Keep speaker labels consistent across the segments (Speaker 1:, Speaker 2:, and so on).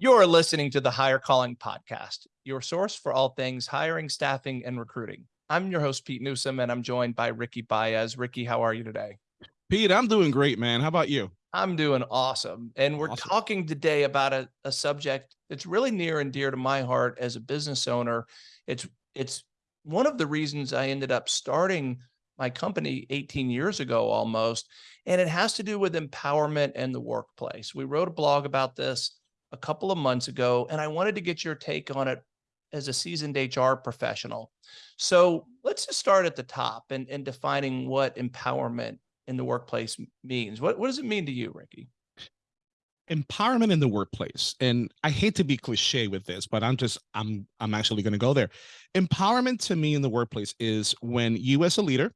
Speaker 1: You're listening to the Hire Calling Podcast, your source for all things hiring, staffing, and recruiting. I'm your host, Pete Newsome, and I'm joined by Ricky Baez. Ricky, how are you today?
Speaker 2: Pete, I'm doing great, man. How about you?
Speaker 1: I'm doing awesome. And we're
Speaker 2: Awesome.
Speaker 1: talking today about a, a subject that's really near and dear to my heart as a business owner. It's it's one of the reasons I ended up starting my company 18 years ago almost. And it has to do with empowerment and the workplace. We wrote a blog about this a couple of months ago, and I wanted to get your take on it as a seasoned HR professional. So let's just start at the top and, and defining what empowerment in the workplace means. What, what does it mean to you, Ricky?
Speaker 2: Empowerment in the workplace. And I hate to be cliche with this, but I'm just I'm I'm actually going to go there. Empowerment to me in the workplace is when you as a leader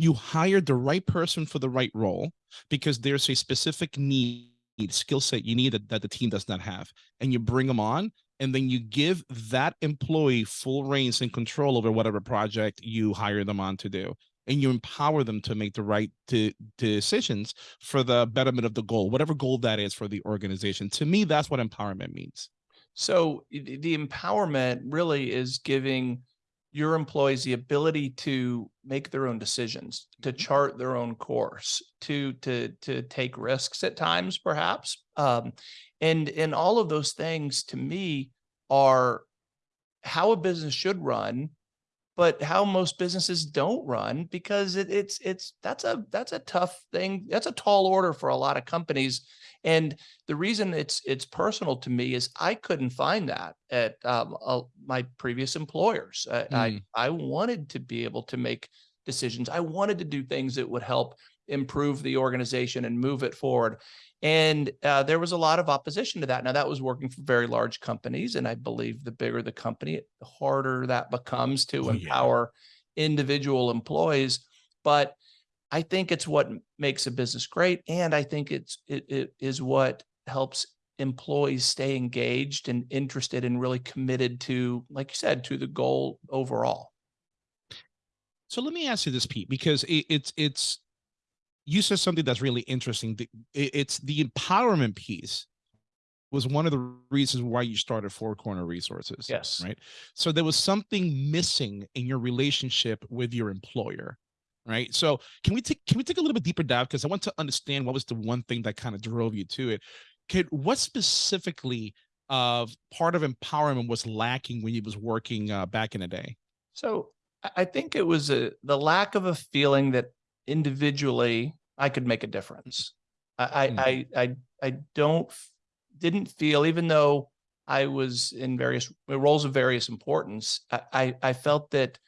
Speaker 2: you hire the right person for the right role because there's a specific need skill set you need that, that the team does not have and you bring them on and then you give that employee full reins and control over whatever project you hire them on to do and you empower them to make the right de- decisions for the betterment of the goal whatever goal that is for the organization. To me that's what empowerment means.
Speaker 1: So the empowerment really is giving your employees the ability to make their own decisions, to
Speaker 2: Mhm.
Speaker 1: chart their own course, to to to take risks at times, perhaps. Um, and and all of those things to me are how a business should run but how most businesses don't run because it, it's it's that's a that's a tough thing that's a tall order for a lot of companies. And the reason it's it's personal to me is i couldn't find that at um, uh, my previous employers. I,
Speaker 2: Mm,
Speaker 1: I i wanted to be able to make decisions. I wanted to do things that would help improve the organization and move it forward and uh, there was a lot of opposition to that. Now, that was working for very large companies. And I believe the bigger the company, the harder that becomes to
Speaker 2: oh yeah
Speaker 1: empower individual employees. But I think it's what makes a business great. And I think it's, it, it is what helps employees stay engaged and interested and really committed to, like you said, to the goal overall.
Speaker 2: so let me ask you this pete because it, it's it's you said something that's really interesting. It's the empowerment piece was one of the reasons why you started Four Corner Resources.
Speaker 1: Yes.
Speaker 2: Right. So there was something missing in your relationship with your employer. Right. So can we take can we take a little bit deeper dive? Because I want to understand what was the one thing that kind of drove you to it. Could what specifically of part of empowerment was lacking when you was working uh, back in the day?
Speaker 1: So I I think it was a, the lack of a feeling that individually I could make a difference. I
Speaker 2: Mm,
Speaker 1: I I I, don't didn't feel even though I was in various roles of various importance. I, I I felt that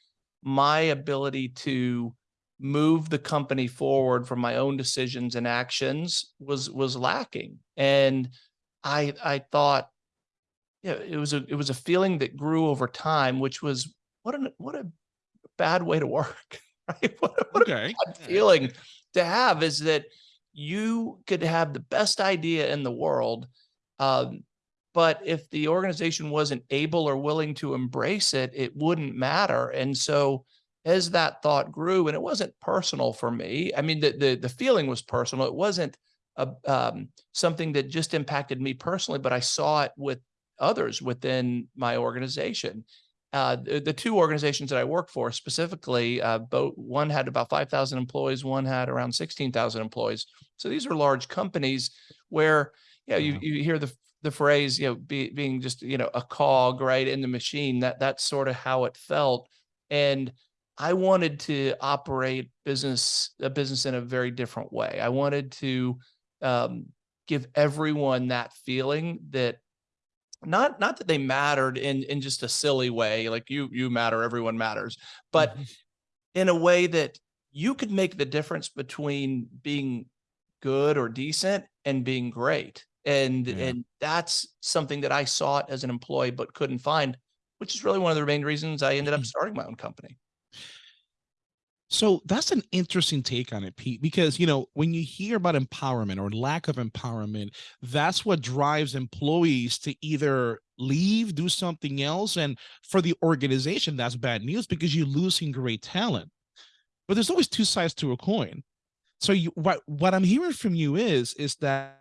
Speaker 1: my ability to move the company forward from my own decisions and actions was was lacking, and I I thought yeah it was a it was a feeling that grew over time, which was what an what a bad way to work, right? What a, what
Speaker 2: Okay. right.
Speaker 1: feeling to have is that you could have the best idea in the world, um, but if the organization wasn't able or willing to embrace it, it wouldn't matter. And so, as that thought grew, and it wasn't personal for me. I mean, the the, the feeling was personal. It wasn't a, um, something that just impacted me personally, but I saw it with others within my organization uh, the, the two organizations that I work for specifically, uh, both one had about 5,000 employees, one had around 16,000 employees. So these are large companies where, you know, you, you hear the, the phrase, you know, be, being just, you know, a cog right in the machine that that's sort of how it felt. And I wanted to operate business, a business in a very different way. I wanted to, um, give everyone that feeling that not not that they mattered in in just a silly way like you you matter everyone matters but
Speaker 2: Mhm.
Speaker 1: in a way that you could make the difference between being good or decent and being great and
Speaker 2: Yeah.
Speaker 1: and that's something that i sought as an employee but couldn't find which is really one of the main reasons i ended up starting my own company
Speaker 2: So that's an interesting take on it, Pete, because you know, when you hear about empowerment or lack of empowerment, that's what drives employees to either leave, do something else. And for the organization, that's bad news because you're losing great talent. But there's always two sides to a coin. So you what what I'm hearing from you is is that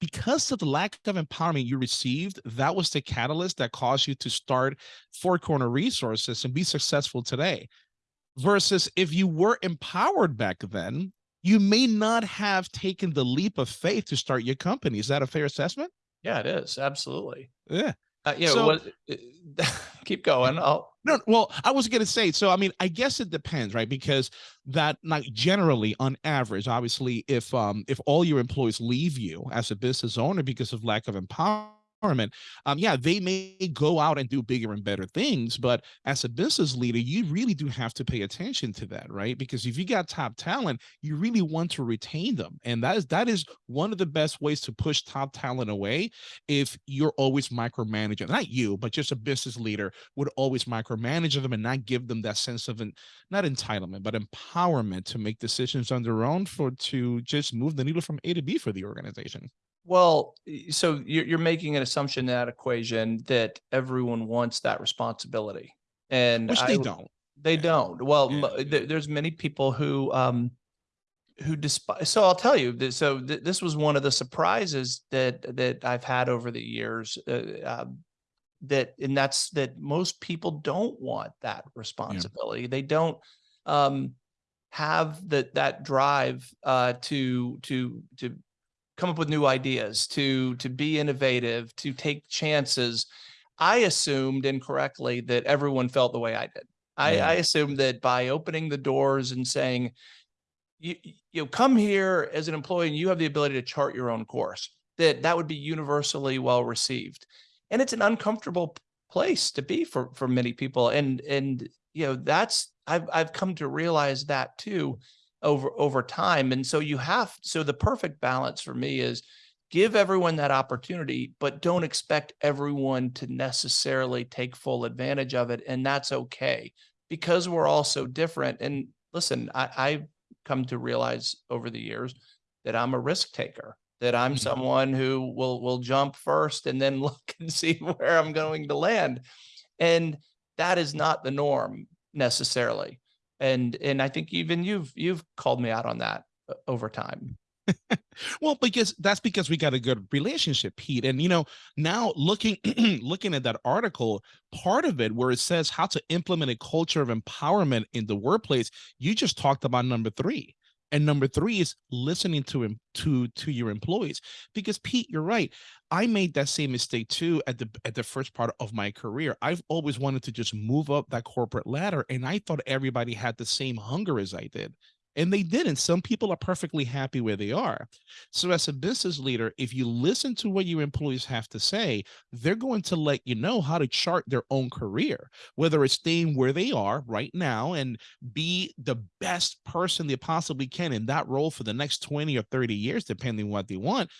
Speaker 2: because of the lack of empowerment you received, that was the catalyst that caused you to start Four Corner Resources and be successful today. Versus if you were empowered back then, you may not have taken the leap of faith to start your company. Is that a fair assessment?
Speaker 1: Yeah, it is. Absolutely.
Speaker 2: Yeah.
Speaker 1: Uh, know,
Speaker 2: So-
Speaker 1: what, keep going. I'll,
Speaker 2: No, well, I was gonna say, so I mean, I guess it depends, right? Because that like generally on average, obviously, if um if all your employees leave you as a business owner because of lack of empowerment, um, yeah, they may go out and do bigger and better things, but as a business leader, you really do have to pay attention to that, right? Because if you got top talent, you really want to retain them. And that is that is one of the best ways to push top talent away if you're always micromanaging, not you, but just a business leader would always micromanage them and not give them that sense of an, not entitlement, but empowerment to make decisions on their own for to just move the needle from A to B for the organization.
Speaker 1: Well, so you're, you're making an assumption in that equation that everyone wants that responsibility. And
Speaker 2: Which they
Speaker 1: w-
Speaker 2: don't.
Speaker 1: They
Speaker 2: Yeah.
Speaker 1: don't. Well,
Speaker 2: Yeah.
Speaker 1: there's many people who, um, who despise, so I'll tell you, that- so th- this was one of the surprises that, that I've had over the years. Uh, um, that, and that's that most people don't want that responsibility. They don't, um, have that, that drive, uh, to, to, to come up with new ideas, to, to be innovative, to take chances. I assumed incorrectly that everyone felt the way I did. I,
Speaker 2: Yeah.
Speaker 1: I assumed that by opening the doors and saying, you, you know, come here as an employee and you have the ability to chart your own course, that that would be universally well received. And it's an uncomfortable place to be for, for many people. And, and, you know, that's, I've, I've come to realize that too over, over time. And so you have, so the perfect balance for me is give everyone that opportunity, but don't expect everyone to necessarily take full advantage of it. And that's okay because we're all so different. And listen, I, I've come to realize over the years that I'm a risk taker, that I'm
Speaker 2: Mhm.
Speaker 1: someone who will, will jump first and then look and see where I'm going to land. And that is not the norm necessarily. And, and I think even you've, you've called me out on that uh, over time.
Speaker 2: Well, because that's because we got a good relationship, Pete. And you know, now looking looking at that article, part of it where it says how to implement a culture of empowerment in the workplace, you just talked about number three. And number three is listening to him to to your employees. Because Pete, you're right. I made that same mistake too at the at the first part of my career. I've always wanted to just move up that corporate ladder, and I thought everybody had the same hunger as I did. And they didn't. Some people are perfectly happy where they are. So, as a business leader, if you listen to what your employees have to say, they're going to let you know how to chart their own career, whether it's staying where they are right now and be the best person they possibly can in that role for the next 20 or 30 years, depending what they want,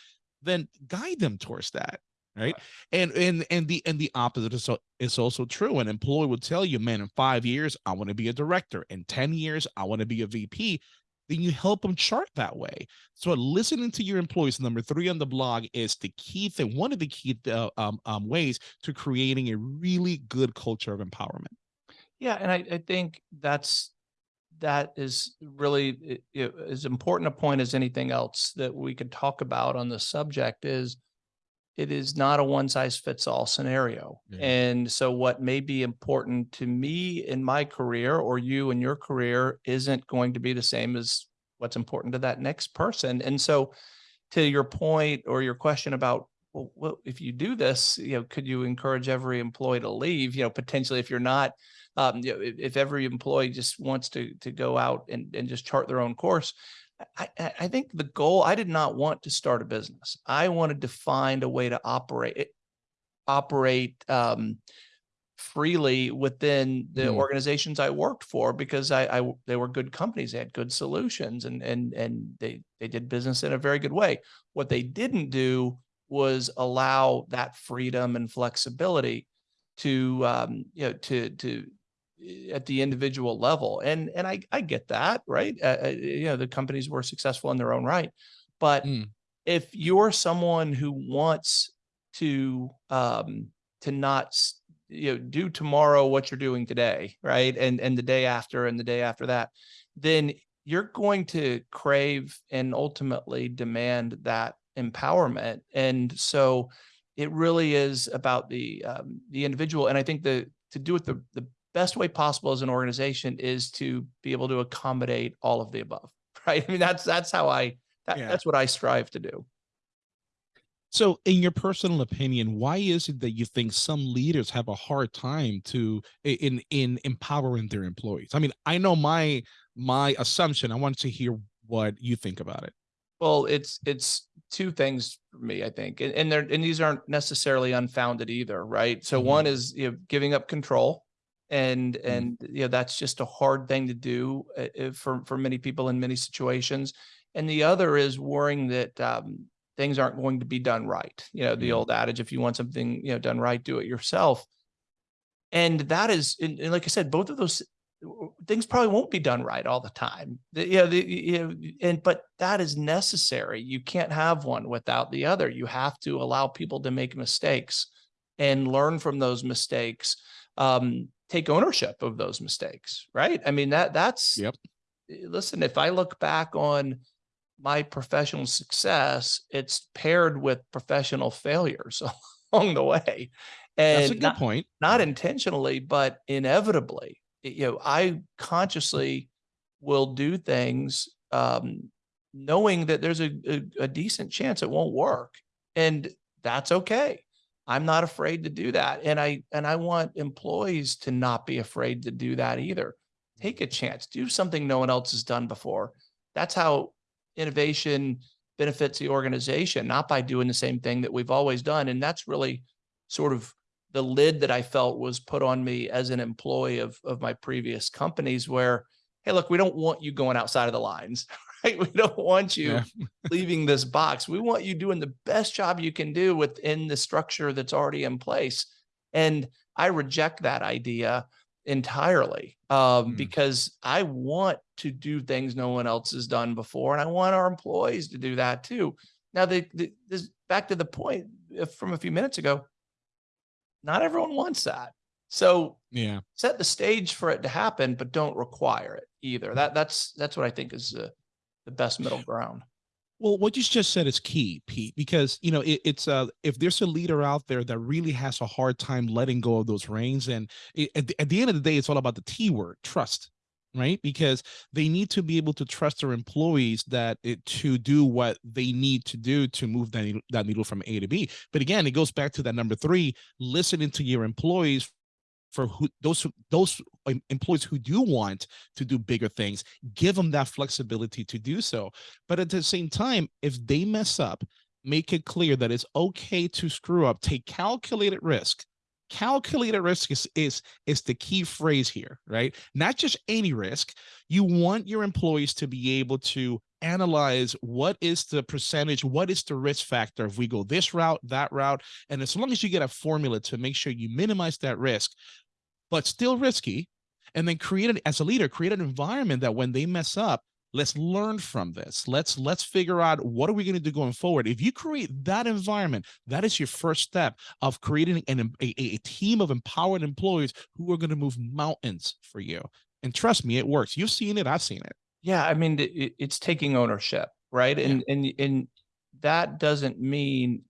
Speaker 2: then guide them towards that. Right. And and and the and the opposite is, so, is also true. An employee will tell you, man, in five years, I want to be a director. In 10 years, I want to be a VP then you help them chart that way. So listening to your employees, number three on the blog is the key thing, one of the key uh, um, um, ways to creating a really good culture of empowerment.
Speaker 1: Yeah, and I, I think that's that is really as important a point as anything else that we could talk about on the subject is it is not a one size fits all scenario.
Speaker 2: Yeah.
Speaker 1: And so what may be important to me in my career or you in your career isn't going to be the same as what's important to that next person. And so to your point or your question about well, well, if you do this, you know, could you encourage every employee to leave? You know, potentially if you're not, um, you know, if, if every employee just wants to to go out and, and just chart their own course, I, I I think the goal, I did not want to start a business. I wanted to find a way to operate operate um, freely within the
Speaker 2: Hmm.
Speaker 1: organizations I worked for because I, I they were good companies. They had good solutions and and and they they did business in a very good way. What they didn't do was allow that freedom and flexibility to um, you know to to eh, at the individual level. And and I I get that, right? Uh, uh, you know, the companies were successful in their own right. But
Speaker 2: Mm.
Speaker 1: if you're someone who wants to um to not you know do tomorrow what you're doing today, right? And and the day after and the day after that, then you're going to crave and ultimately demand that empowerment. And so it really is about the um, the individual. And I think the to do it the the best way possible as an organization is to be able to accommodate all of the above. Right. I mean, that's that's how I that,
Speaker 2: Yeah.
Speaker 1: that's what I strive to do.
Speaker 2: So, in your personal opinion, why is it that you think some leaders have a hard time to in in empowering their employees? I mean, I know my my assumption. I want to hear what you think about it.
Speaker 1: Well, it's it's two things for me, I think, and, and they're and these aren't necessarily unfounded either, right? So
Speaker 2: Mhm.
Speaker 1: one is you know giving up control, and
Speaker 2: Mm.
Speaker 1: and you know that's just a hard thing to do uh, uh, for for many people in many situations, and the other is worrying that um, things aren't going to be done right. You know the
Speaker 2: Yeah.
Speaker 1: old adage: if you want something you know done right, do it yourself. And that is, and, and like I said, both of those things probably won't be done right all the time. The- Yeah, the, you know, and but that is necessary. You can't have one without the other. You have to allow people to make mistakes and learn from those mistakes. Um, take ownership of those mistakes, right? I mean that that's
Speaker 2: Yep.
Speaker 1: listen, if I look back on my professional success, it's paired with professional failures along the way. And
Speaker 2: That's a good
Speaker 1: not-
Speaker 2: point.
Speaker 1: not intentionally, but inevitably, you know, I consciously will do things um, knowing that there's a, a, a decent chance it won't work. And that's okay. I'm not afraid to do that. And I and I want employees to not be afraid to do that either. Take a mm-hmm. chance, do something no one else has done before. That's how innovation benefits the organization, not by doing the same thing that we've always done. And that's really sort of the lid that I felt was put on me as an employee of of my previous companies where, hey, look, we don't want you going outside of the lines, right? We don't want you
Speaker 2: Yeah.
Speaker 1: leaving this box. We want you doing the best job you can do within the structure that's already in place. And I reject that idea entirely um,
Speaker 2: Mm.
Speaker 1: because I want to do things no one else has done before, and I want our employees to do that too. Now, the, the this back to the point from a few minutes ago. Not everyone wants that, so
Speaker 2: Yeah.
Speaker 1: set the stage for it to happen, but don't require it either. That that's that's what I think is uh, the best middle ground.
Speaker 2: Well, what you just said is key, Pete, because you know it, it's uh if there's a leader out there that really has a hard time letting go of those reins, and it, at, the, at the end of the day, it's all about the T word, trust, right? Because they need to be able to trust their employees that it to do what they need to do to move that that needle from A to B. But again, it goes back to that number three: listening to your employees for who those those employees who do want to do bigger things give them that flexibility to do so. But at the same time if they mess up make it clear that it's okay to screw up. Take calculated risk. Calculated risk is is is the key phrase here right? Not just any risk. You want your employees to be able to analyze what is the percentage what is the risk factor. If we go this route that route and as long as you get a formula to make sure you minimize that risk but still risky and then create it as a leader create an environment that when they mess up let's learn from this. Let's let's figure out what are we going to do going forward. If you create that environment that is your first step of creating an a, a team of empowered employees who are going to move mountains for you. And trust me it works. You've seen it i've seen it.
Speaker 1: Yeah, I mean, it, it- it's taking ownership, right?
Speaker 2: Yeah.
Speaker 1: And and and that doesn't mean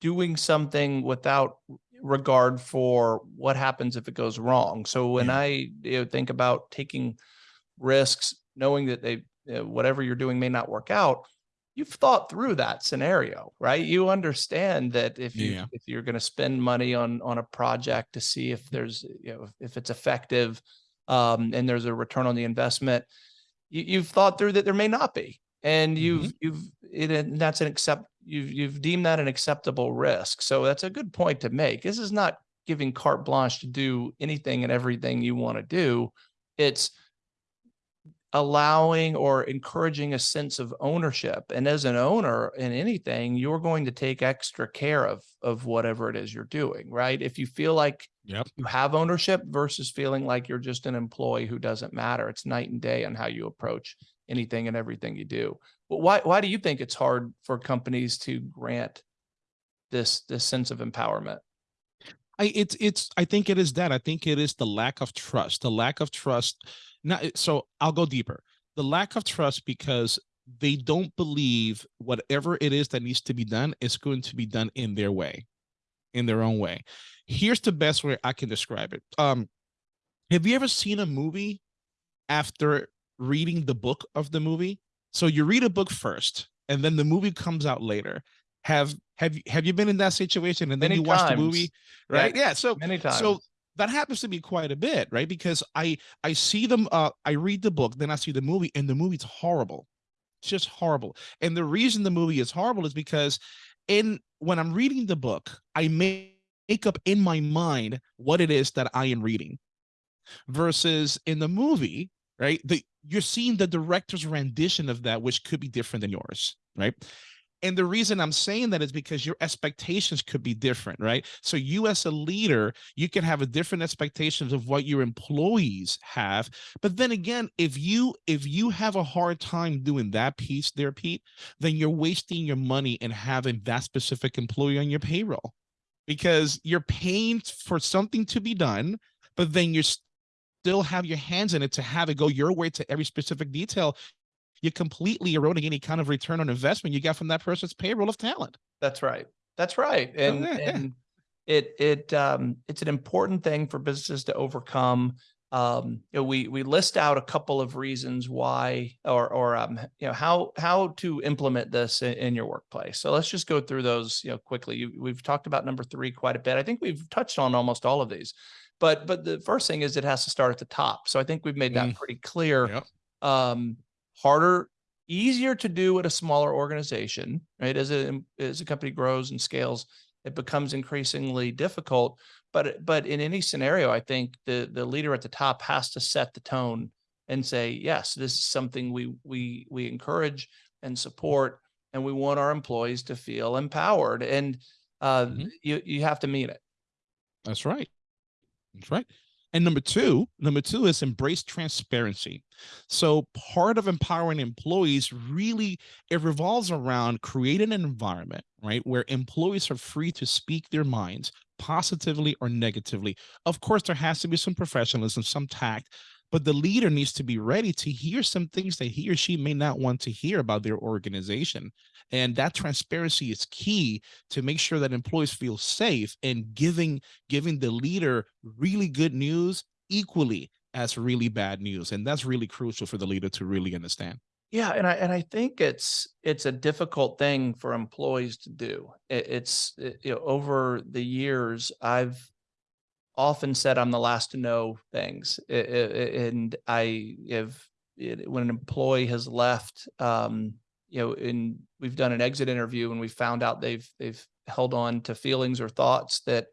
Speaker 1: doing something without regard for what happens if it goes wrong. So when
Speaker 2: Yeah.
Speaker 1: I you know, think about taking risks, knowing that they whatever you're doing may not work out, you've thought through that scenario, right? You understand that if you
Speaker 2: Yeah.
Speaker 1: if you're going to spend money on on a project to see if there's you know if it's effective um, and there's a return on the investment, you, you've thought through that there may not be, and you've you've it, and that's an accept you've you've deemed that an acceptable risk. So that's a good point to make. This is not giving carte blanche to do anything and everything you want to do. It's allowing or encouraging a sense of ownership. And as an owner in anything, you're going to take extra care of of whatever it is you're doing, right? If you feel like
Speaker 2: yep
Speaker 1: you have ownership versus feeling like you're just an employee who doesn't matter. It's night and day on how you approach anything and everything you do. Why why do you think it's hard for companies to grant this this sense of empowerment?
Speaker 2: I it's it's I think it is that. I think it is the lack of trust. The lack of trust. Not so I'll go deeper. The lack of trust because they don't believe whatever it is that needs to be done is going to be done in their way, in their own way. Here's the best way I can describe it. Um, have you ever seen a movie after reading the book of the movie? So you read a book first, and then the movie comes out later. Have have you have you been in that situation and then
Speaker 1: Many
Speaker 2: you watch the
Speaker 1: times.
Speaker 2: movie,
Speaker 1: Yeah,
Speaker 2: right? Yeah. So
Speaker 1: Many times.
Speaker 2: so that happens to me quite a bit, right? Because I I see them, uh, I read the book, then I see the movie, and the movie's horrible. It's just horrible. And the reason the movie is horrible is because in when I'm reading the book, I make up in my mind what it is that I am reading. Versus in the movie, right? The you're seeing the director's rendition of that, which could be different than yours, right? And the reason I'm saying that is because your expectations could be different, right? So you as a leader, you can have a different expectations of what your employees have. But then again, if you if you have a hard time doing that piece there, Pete, then you're wasting your money and having that specific employee on your payroll because you're paying for something to be done, but then you're still have your hands in it to have it go your way to every specific detail you're completely eroding any kind of return on investment you got from that person's payroll of talent.
Speaker 1: That's right. That's right. And
Speaker 2: yeah, yeah.
Speaker 1: and it it um it's an important thing for businesses to overcome. Um, you know, we we list out a couple of reasons why or or um you know how how to implement this in, in your workplace. So let's just go through those you know quickly. You, we've talked about number three quite a bit. I think we've touched on almost all of these. But but the first thing is it has to start at the top. So I think we've made that
Speaker 2: Mm.
Speaker 1: pretty clear
Speaker 2: Yep.
Speaker 1: um, harder, easier to do at a smaller organization, right? As a as a company grows and scales, it becomes increasingly difficult. But but in any scenario, I think the the leader at the top has to set the tone and say, yes, this is something we we we encourage and support, and we want our employees to feel empowered. And uh,
Speaker 2: Mhm.
Speaker 1: you you have to mean it.
Speaker 2: That's right. Right. And number two, number two is embrace transparency. So part of empowering employees really it revolves around creating an environment, right, where employees are free to speak their minds positively or negatively. Of course, there has to be some professionalism, some tact, but the leader needs to be ready to hear some things that he or she may not want to hear about their organization. And that transparency is key to make sure that employees feel safe and giving giving the leader really good news equally as really bad news. And that's really crucial for the leader to really understand.
Speaker 1: Yeah, and I and I think it's it's a difficult thing for employees to do. It, it's it- you know over the years I've often said I'm the last to know things, and I have when an employee has left, um, you know, and we've done an exit interview and we found out they've they've held on to feelings or thoughts that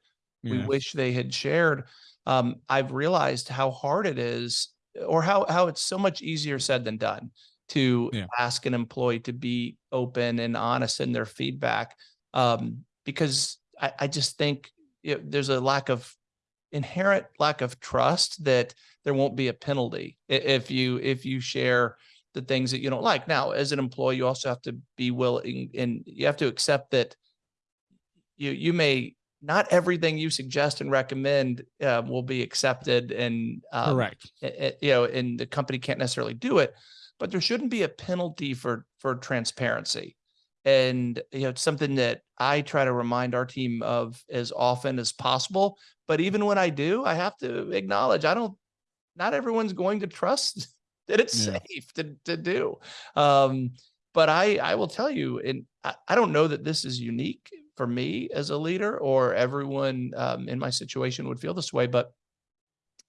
Speaker 1: we wish they had shared. Um, I've realized how hard it is, or how how it's so much easier said than done to
Speaker 2: Yeah.
Speaker 1: ask an employee to be open and honest in their feedback. Um, because I, I just think you know, there's a lack of inherent lack of trust that there won't be a penalty if you if you share the things that you don't like. Now, as an employee, you also have to be willing and you have to accept that you you may not everything you suggest and recommend uh, will be accepted and um,
Speaker 2: Correct.
Speaker 1: a- you know and the company can't necessarily do it but there shouldn't be a penalty for for transparency and you know it's something that i try to remind our team of as often as possible but even when i do i have to acknowledge i don't not everyone's going to trust that it's
Speaker 2: Yeah.
Speaker 1: safe to, to do. Um but i i will tell you and I, I don't know that this is unique for me as a leader or everyone um, in my situation would feel this way but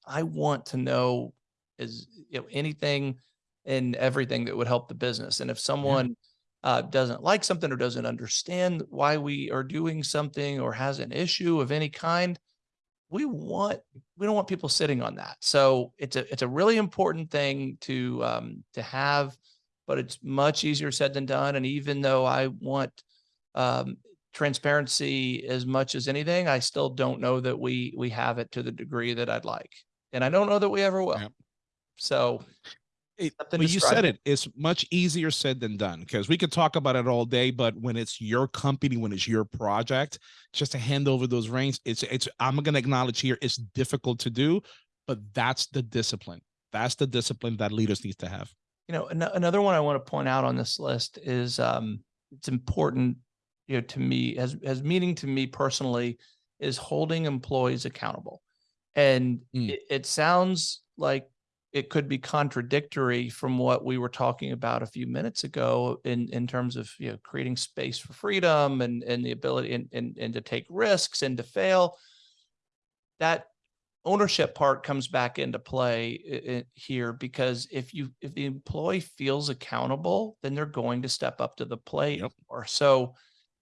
Speaker 1: i want to know is you know anything and everything that would help the business. And if someone uh, doesn't like something or doesn't understand why we are doing something or has an issue of any kind we want we don't want people sitting on that. So it's a it's a really important thing to um to have but it's much easier said than done. And even though i want um transparency as much as anything i still don't know that we we have it to the degree that i'd like. And i don't know that we ever will.
Speaker 2: Yep.
Speaker 1: so
Speaker 2: It, well, you said it. It's much easier said than done because we could talk about it all day, but when it's your company, when it's your project, just to hand over those reins, it's it's. I'm gonna acknowledge here, it's difficult to do, but that's the discipline. That's the discipline that leaders need to have.
Speaker 1: You know, ano- another one I want to point out on this list is um, it's important, you know, to me as as meaning to me personally is holding employees accountable. And
Speaker 2: Mm.
Speaker 1: it, it sounds like it could be contradictory from what we were talking about a few minutes ago in in terms of you know creating space for freedom and and the ability and and, and to take risks and to fail. That ownership part comes back into play here because if you if the employee feels accountable then they're going to step up to the plate
Speaker 2: Yep.
Speaker 1: or so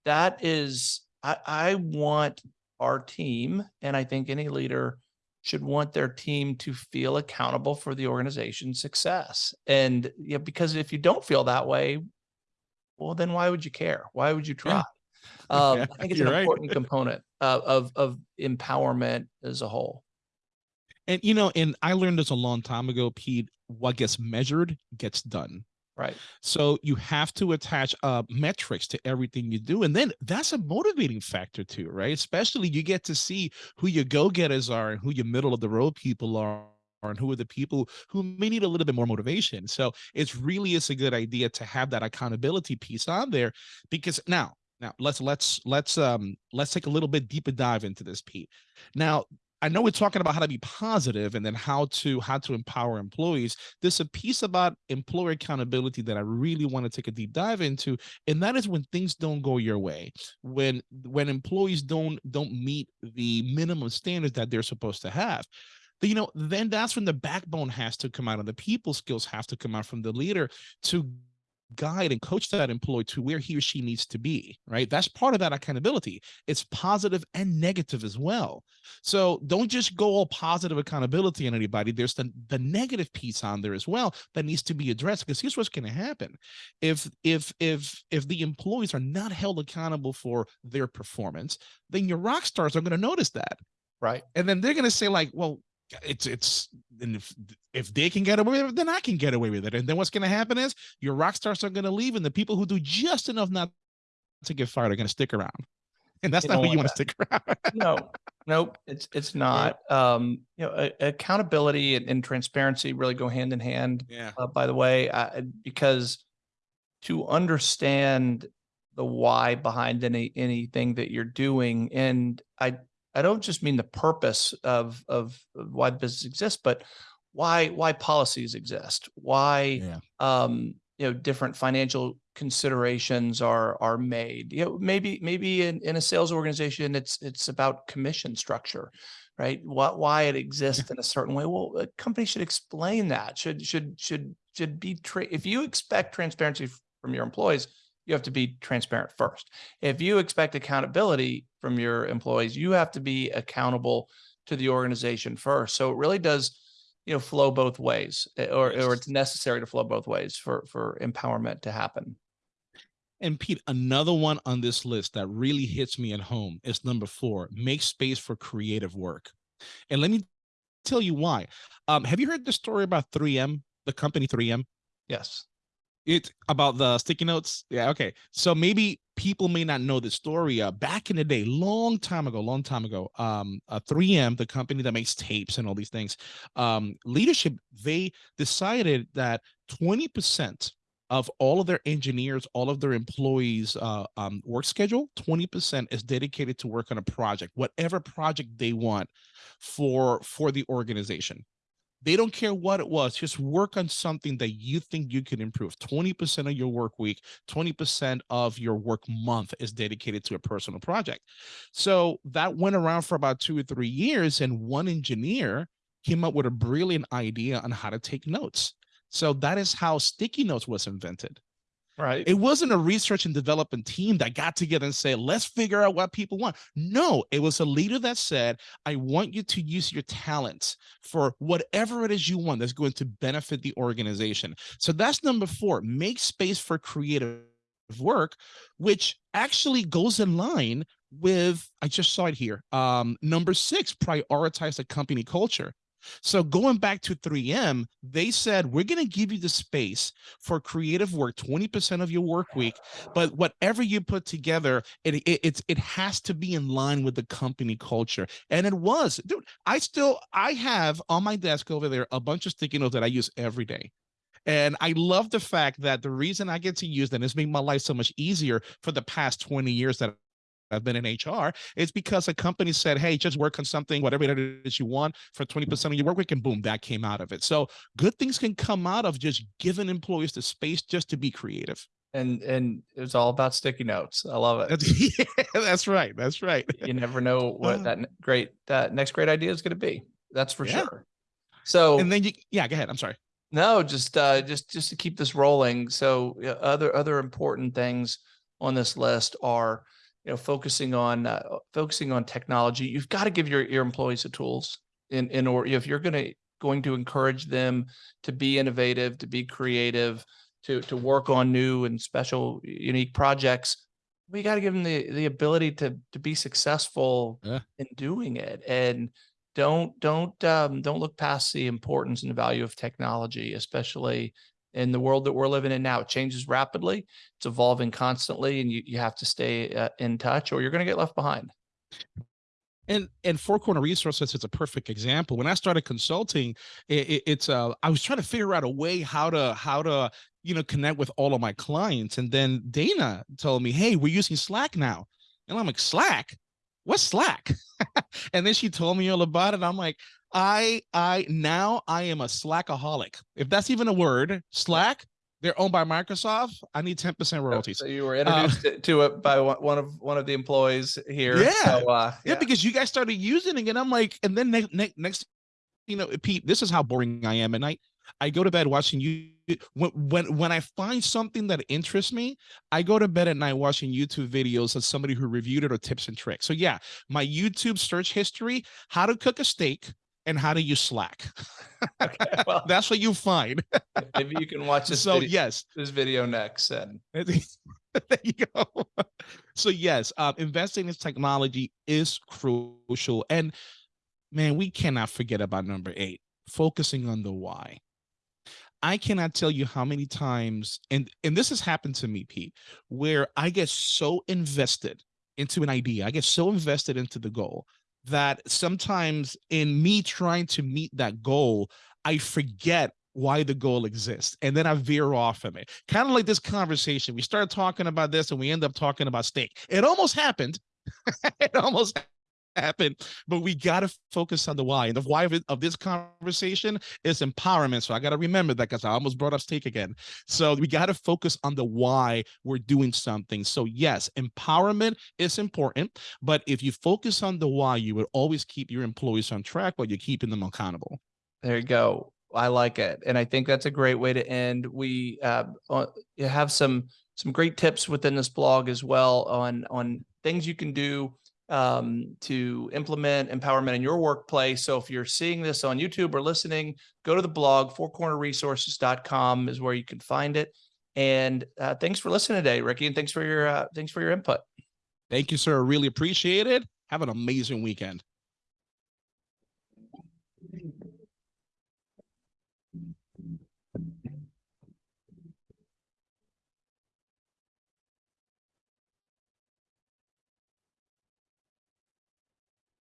Speaker 1: that is i i want our team and i think any leader should want their team to feel accountable for the organization's success and yeah because if you don't feel that way well then why would you care why would you try um,
Speaker 2: Yeah,
Speaker 1: i think it's an
Speaker 2: right.
Speaker 1: important component of, of of empowerment as a whole
Speaker 2: And you know, and I learned this a long time ago, Pete. What gets measured gets done.
Speaker 1: Right
Speaker 2: So you have to attach uh, metrics to everything you do, and then that's a motivating factor too, right? Especially you get to see who your go-getters are and who your middle of the road people are and who are the people who may need a little bit more motivation. So it's really is a good idea to have that accountability piece on there because now now let's let's let's um let's take a little bit deeper dive into this Pete. Now I know we're talking about how to be positive and then how to how to empower employees. There's a piece about employer accountability that I really want to take a deep dive into, and that is when things don't go your way, when when employees don't don't meet the minimum standards that they're supposed to have. You know, then that's when the backbone has to come out and the people skills have to come out from the leader to guide and coach that employee to where he or she needs to be, right? That's part of that accountability. It's positive and negative as well. So don't just go all positive accountability on anybody. There's the, the negative piece on there as well that needs to be addressed because here's what's going to happen. If if if if the employees are not held accountable for their performance, then your rock stars are going to notice that.
Speaker 1: right
Speaker 2: And then they're going to say like, well, it's it's and if if they can get away with it, then I can get away with it. And then what's going to happen is your rock stars are going to leave, and the people who do just enough not to get fired are going to stick around. And that's
Speaker 1: You
Speaker 2: not who you
Speaker 1: want
Speaker 2: to stick around.
Speaker 1: no nope it's it's not um you know a- accountability and, and transparency really go hand in hand
Speaker 2: yeah.
Speaker 1: uh, by the way uh, because to understand the why behind any anything that you're doing and i i don't just mean the purpose of of of why the business exists but why why policies exist why
Speaker 2: Yeah.
Speaker 1: um you know different financial considerations are are made. You know maybe maybe in, in a sales organization it's it's about commission structure right? What why it exists in a certain way. Well a company should explain that should should should should be tra- if you expect transparency from your employees you have to be transparent first. If you expect accountability from your employees you have to be accountable to the organization first so it really does you know flow both ways eh, or or it's necessary to flow both ways for for empowerment to happen
Speaker 2: And Pete, another one on this list that really hits me at home is number four: make space for creative work. And let me tell you why. Um, have you heard the story about 3M, the company 3M?
Speaker 1: yes
Speaker 2: It's about the sticky notes. Yeah, okay. So maybe people may not know the story. Uh, back in the day, long time ago, long time ago, um, uh, 3M, the company that makes tapes and all these things, um, leadership they decided that 20% of all of their engineers, all of their employees' uh, um, work schedule, 20% is dedicated to work on a project, whatever project they want for for the organization. They don't care what it was. Just work on something that you think you can improve. 20% of your work week, 20% of your work month is dedicated to a personal project. So that went around for about two or three years. And one engineer came up with a brilliant idea on how to take notes. So that is how sticky notes was invented.
Speaker 1: Right
Speaker 2: It wasn't a research and development team that got together and said, let's figure out what people want. No, it was a leader that said, I want you to use your talents for whatever it is you want that's going to benefit the organization. So that's number four, make space for creative work, which actually goes in line with, I just saw it here. Um, number six, prioritize the company culture. So going back to 3M, they said, we're going to give you the space for creative work, 20% of your work week, but whatever you put together, it, it, it's, it has to be in line with the company culture. And it was, dude, I still, I have on my desk over there, a bunch of sticky notes that I use every day. And I love the fact that the reason I get to use them has made my life so much easier for the past 20 years that I've been in HR it's because a company said, hey, just work on something, whatever it is you want for 20% of your work week, and boom, that came out of it. So good things can come out of just giving employees the space just to be creative.
Speaker 1: And, and it's all about sticky notes. I love it.
Speaker 2: That's, yeah, that's right. That's right.
Speaker 1: You never know what
Speaker 2: Uh.
Speaker 1: that great, that next great idea is going to be. That's for
Speaker 2: Yeah.
Speaker 1: sure. So.
Speaker 2: And then you, yeah, go ahead. I'm sorry.
Speaker 1: No, just uh just just to keep this rolling. So other other important things on this list are, you know, focusing on uh, focusing on technology. You've got to give your your employees the tools in in order if you're going to going to encourage them to be innovative, to be creative, to to work on new and special unique projects. We got to give them the the ability to to be successful
Speaker 2: Yeah.
Speaker 1: in doing it and don't don't um, don't look past the importance and the value of technology, especially in the world that we're living in now. It changes rapidly, it's evolving constantly, and you you have to stay uh, in touch, or you're going to get left behind.
Speaker 2: And and Four Corner Resources is a perfect example. When I started consulting, it, it, it's uh I was trying to figure out a way how to how to you know connect with all of my clients, and then Dana told me, "Hey, we're using Slack now," and I'm like, "Slack? What's Slack?" and then she told me all about it. I'm like, I I now I am a Slackaholic, if that's even a word. Slack. They're owned by Microsoft. I need 10% royalties.
Speaker 1: So you were introduced to- to it by one of one of the employees here.
Speaker 2: Yeah.
Speaker 1: So, uh,
Speaker 2: yeah, because you guys started using it, and I'm like, and then next, next, next, you know, Pete, this is how boring I am at night. I go to bed watching you. When when when I find something that interests me, I go to bed at night watching YouTube videos of somebody who reviewed it or tips and tricks. So yeah, my YouTube search history: how to cook a steak and how do you Slack.
Speaker 1: okay, well,
Speaker 2: That's what you find.
Speaker 1: maybe you can watch this
Speaker 2: So
Speaker 1: video,
Speaker 2: yes,
Speaker 1: this video next. And
Speaker 2: there you go. So yes, uh, investing in technology is crucial, and man, we cannot forget about number eight: focusing on the why. I cannot tell you how many times, and and this has happened to me, Pete, where I get so invested into an idea, I get so invested into the goal that sometimes in me trying to meet that goal, I forget why the goal exists. And then I veer off from it. Kind of like this conversation. We start talking about this and we end up talking about steak. It almost happened. it almost happened, but we got to focus on the why. And the why of, it, of this conversation is empowerment. So I got to remember that because I almost brought up steak again. So we got to focus on the why we're doing something. So yes, empowerment is important, but if you focus on the why, you will always keep your employees on track while you're keeping them accountable.
Speaker 1: There you go. I like it, and I think that's a great way to end. We uh, uh, have some some great tips within this blog as well on on things you can do um, to implement empowerment in your workplace. So if you're seeing this on YouTube or listening, go to the blog. Fourcornerresources.com is where you can find it. And uh, thanks for listening today, Ricky, and thanks for your uh, thanks for your input.
Speaker 2: Thank you, sir. Really appreciate it. Have an amazing weekend.